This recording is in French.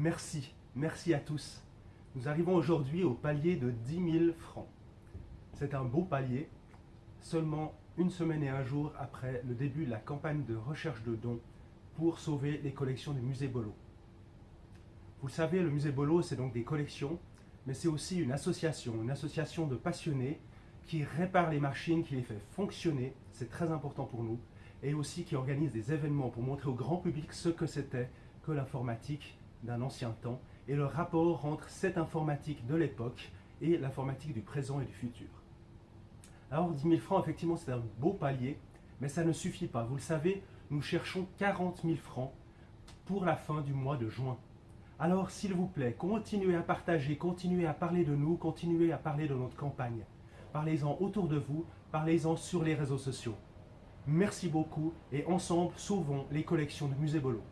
Merci, merci à tous. Nous arrivons aujourd'hui au palier de 10 000 francs. C'est un beau palier, seulement une semaine et un jour après le début de la campagne de recherche de dons pour sauver les collections du musée Bolo. Vous le savez, le musée Bolo, c'est donc des collections, mais c'est aussi une association, une association de passionnés qui répare les machines, qui les fait fonctionner, c'est très important pour nous, et aussi qui organise des événements pour montrer au grand public ce que c'était que l'informatique d'un ancien temps et le rapport entre cette informatique de l'époque et l'informatique du présent et du futur. Alors 10 000 francs, effectivement, c'est un beau palier, mais ça ne suffit pas. Vous le savez, nous cherchons 40 000 francs pour la fin du mois de juin. Alors, s'il vous plaît, continuez à partager, continuez à parler de nous, continuez à parler de notre campagne. Parlez-en autour de vous, parlez-en sur les réseaux sociaux. Merci beaucoup et ensemble, sauvons les collections du Musée Bolo.